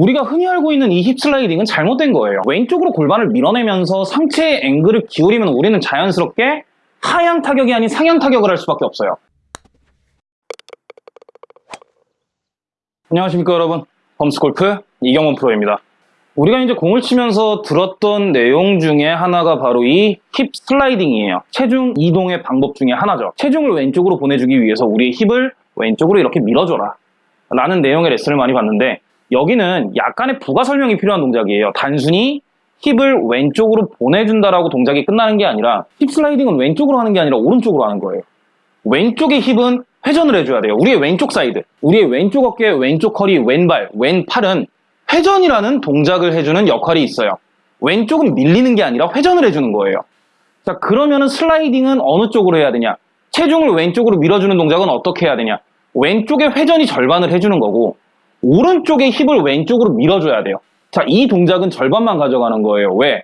우리가 흔히 알고 있는 이 힙 슬라이딩은 잘못된 거예요. 왼쪽으로 골반을 밀어내면서 상체의 앵글을 기울이면 우리는 자연스럽게 하향 타격이 아닌 상향 타격을 할 수밖에 없어요. 안녕하십니까 여러분. 범스골프 이경원 프로입니다. 우리가 이제 공을 치면서 들었던 내용 중에 하나가 바로 이 힙 슬라이딩이에요. 체중 이동의 방법 중에 하나죠. 체중을 왼쪽으로 보내주기 위해서 우리의 힙을 왼쪽으로 이렇게 밀어줘라. 라는 내용의 레슨을 많이 봤는데 여기는 약간의 부가 설명이 필요한 동작이에요. 단순히 힙을 왼쪽으로 보내준다라고 동작이 끝나는 게 아니라 힙 슬라이딩은 왼쪽으로 하는 게 아니라 오른쪽으로 하는 거예요. 왼쪽의 힙은 회전을 해줘야 돼요. 우리의 왼쪽 사이드, 우리의 왼쪽 어깨, 왼쪽 허리, 왼발, 왼팔은 회전이라는 동작을 해주는 역할이 있어요. 왼쪽은 밀리는 게 아니라 회전을 해주는 거예요. 자, 그러면 힙 슬라이딩은 어느 쪽으로 해야 되냐? 체중을 왼쪽으로 밀어주는 동작은 어떻게 해야 되냐? 왼쪽의 회전이 절반을 해주는 거고, 오른쪽의 힙을 왼쪽으로 밀어줘야 돼요. 자, 이 동작은 절반만 가져가는 거예요. 왜?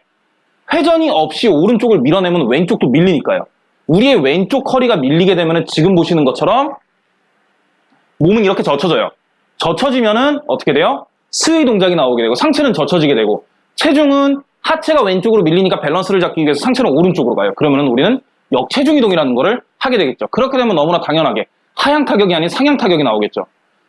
회전이 없이 오른쪽을 밀어내면 왼쪽도 밀리니까요. 우리의 왼쪽 허리가 밀리게 되면 지금 보시는 것처럼 몸은 이렇게 젖혀져요. 젖혀지면은 어떻게 돼요? 스의 동작이 나오게 되고 상체는 젖혀지게 되고 체중은 하체가 왼쪽으로 밀리니까 밸런스를 잡기 위해서 상체는 오른쪽으로 가요. 그러면 우리는 역체중 이동이라는 거를 하게 되겠죠. 그렇게 되면 너무나 당연하게 하향 타격이 아닌 상향 타격이 나오겠죠.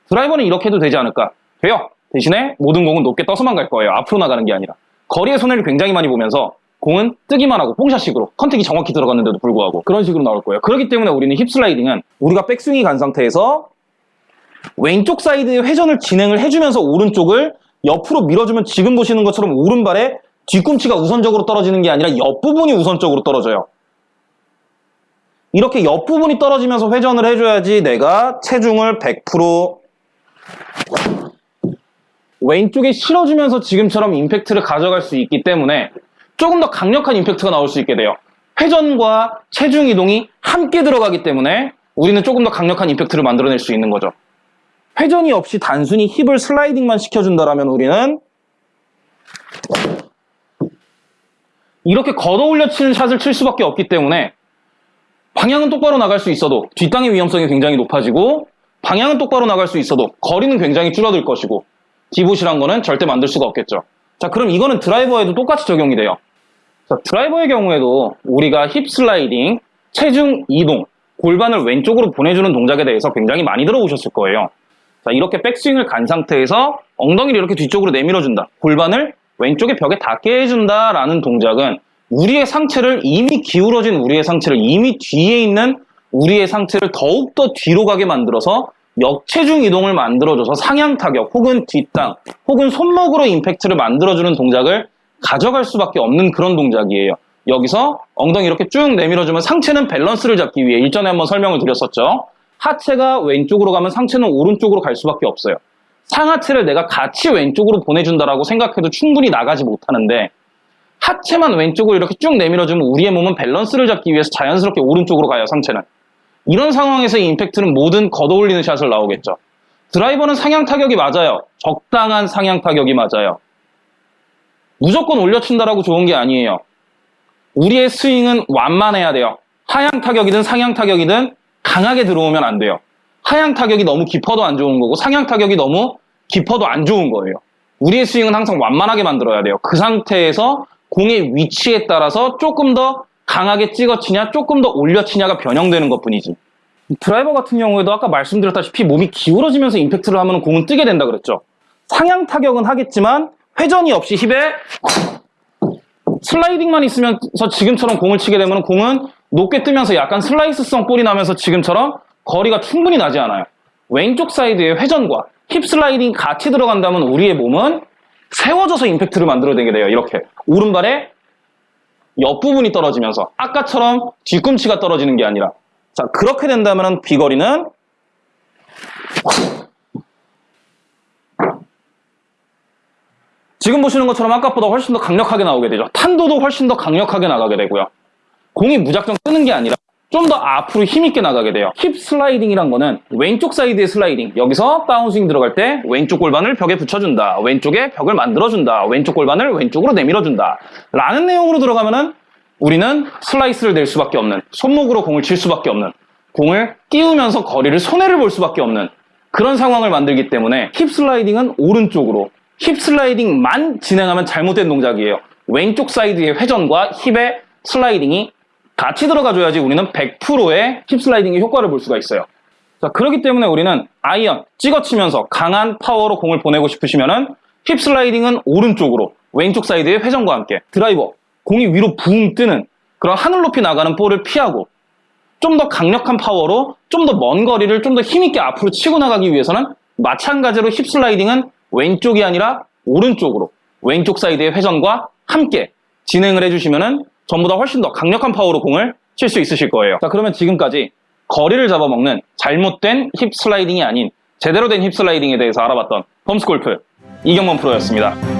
드라이버는 이렇게 해도 되지 않을까? 돼요. 대신에 모든 공은 높게 떠서만 갈 거예요. 앞으로 나가는 게 아니라. 거리의 손해를 굉장히 많이 보면서 공은 뜨기만 하고 뽕샷식으로 contact이 정확히 들어갔는데도 불구하고 그런 식으로 나올 거예요. 그렇기 때문에 우리는 힙 슬라이딩은 우리가 백스윙이 간 상태에서 왼쪽 사이드의 회전을 진행을 해주면서 오른쪽을 옆으로 밀어주면 지금 보시는 것처럼 오른발에 뒤꿈치가 우선적으로 떨어지는 게 아니라 옆부분이 우선적으로 떨어져요. 이렇게 옆부분이 떨어지면서 회전을 해줘야지 내가 체중을 100% 왼쪽에 실어주면서 지금처럼 임팩트를 가져갈 수 있기 때문에 조금 더 강력한 임팩트가 나올 수 있게 돼요. 회전과 체중 이동이 함께 들어가기 때문에 우리는 조금 더 강력한 임팩트를 만들어낼 수 있는 거죠. 회전이 없이 단순히 힙을 슬라이딩만 시켜준다라면 우리는 이렇게 걷어 올려 치는 샷을 칠 수밖에 없기 때문에 방향은 똑바로 나갈 수 있어도 뒷땅의 위험성이 굉장히 높아지고 방향은 똑바로 나갈 수 있어도 거리는 굉장히 줄어들 것이고 디봇이란 거는 절대 만들 수가 없겠죠. 자 그럼 이거는 드라이버에도 똑같이 적용이 돼요. 자, 드라이버의 경우에도 우리가 힙 슬라이딩, 체중 이동, 골반을 왼쪽으로 보내주는 동작에 대해서 굉장히 많이 들어보셨을 거예요. 자, 이렇게 백스윙을 간 상태에서 엉덩이를 이렇게 뒤쪽으로 내밀어준다. 골반을 왼쪽의 벽에 닿게 해준다라는 동작은 우리의 상체를 이미 기울어진 우리의 상체를 이미 뒤에 있는 우리의 상체를 더욱더 뒤로 가게 만들어서 역체중 이동을 만들어줘서 상향 타격 혹은 뒷땅 혹은 손목으로 임팩트를 만들어주는 동작을 가져갈 수밖에 없는 그런 동작이에요. 여기서 엉덩이 이렇게 쭉 내밀어주면 상체는 밸런스를 잡기 위해 일전에 한번 설명을 드렸었죠. 하체가 왼쪽으로 가면 상체는 오른쪽으로 갈 수밖에 없어요. 상하체를 내가 같이 왼쪽으로 보내준다라고 생각해도 충분히 나가지 못하는데 하체만 왼쪽으로 이렇게 쭉 내밀어주면 우리의 몸은 밸런스를 잡기 위해서 자연스럽게 오른쪽으로 가요, 상체는. 이런 상황에서 이 임팩트는 모든 걷어올리는 샷을 나오겠죠. 드라이버는 상향 타격이 맞아요. 적당한 상향 타격이 맞아요. 무조건 올려친다라고 좋은 게 아니에요. 우리의 스윙은 완만해야 돼요. 하향 타격이든 상향 타격이든 강하게 들어오면 안 돼요. 하향 타격이 너무 깊어도 안 좋은 거고 상향 타격이 너무 깊어도 안 좋은 거예요. 우리의 스윙은 항상 완만하게 만들어야 돼요. 그 상태에서 공의 위치에 따라서 조금 더 강하게 찍어치냐 조금 더 올려치냐가 변형되는 것 뿐이지. 드라이버 같은 경우에도 아까 말씀드렸다시피 몸이 기울어지면서 임팩트를 하면 공은 뜨게 된다 그랬죠. 상향 타격은 하겠지만 회전이 없이 힙에 슬라이딩만 있으면서 지금처럼 공을 치게 되면 공은 높게 뜨면서 약간 슬라이스성 볼이 나면서 지금처럼 거리가 충분히 나지 않아요. 왼쪽 사이드의 회전과 힙 슬라이딩 같이 들어간다면 우리의 몸은 세워져서 임팩트를 만들어내게 돼요. 이렇게 오른발에 옆부분이 떨어지면서 아까처럼 뒤꿈치가 떨어지는 게 아니라 자 그렇게 된다면 비거리는 지금 보시는 것처럼 아까보다 훨씬 더 강력하게 나오게 되죠. 탄도도 훨씬 더 강력하게 나가게 되고요. 공이 무작정 뜨는 게 아니라 좀 더 앞으로 힘있게 나가게 돼요. 힙 슬라이딩이란 거는 왼쪽 사이드의 슬라이딩. 여기서 다운스윙 들어갈 때 왼쪽 골반을 벽에 붙여준다. 왼쪽에 벽을 만들어준다. 왼쪽 골반을 왼쪽으로 내밀어준다. 라는 내용으로 들어가면은 우리는 슬라이스를 낼 수밖에 없는 손목으로 공을 칠 수밖에 없는 공을 띄우면서 거리를 손해를 볼 수밖에 없는 그런 상황을 만들기 때문에 힙 슬라이딩은 오른쪽으로 힙 슬라이딩만 진행하면 잘못된 동작이에요. 왼쪽 사이드의 회전과 힙의 슬라이딩이 같이 들어가줘야지 우리는 100%의 힙 슬라이딩의 효과를 볼 수가 있어요. 자, 그렇기 때문에 우리는 아이언 찍어치면서 강한 파워로 공을 보내고 싶으시면은 힙 슬라이딩은 오른쪽으로 왼쪽 사이드의 회전과 함께 드라이버 공이 위로 붕 뜨는 그런 하늘 높이 나가는 볼을 피하고 좀 더 강력한 파워로 좀 더 먼 거리를 좀 더 힘있게 앞으로 치고 나가기 위해서는 마찬가지로 힙 슬라이딩은 왼쪽이 아니라 오른쪽으로 왼쪽 사이드의 회전과 함께 진행을 해주시면은 전보다 훨씬 더 강력한 파워로 공을 칠 수 있으실 거예요. 자, 그러면 지금까지 거리를 잡아먹는 잘못된 힙 슬라이딩이 아닌 제대로 된 힙 슬라이딩에 대해서 알아봤던 펌스 골프 이경범 프로였습니다.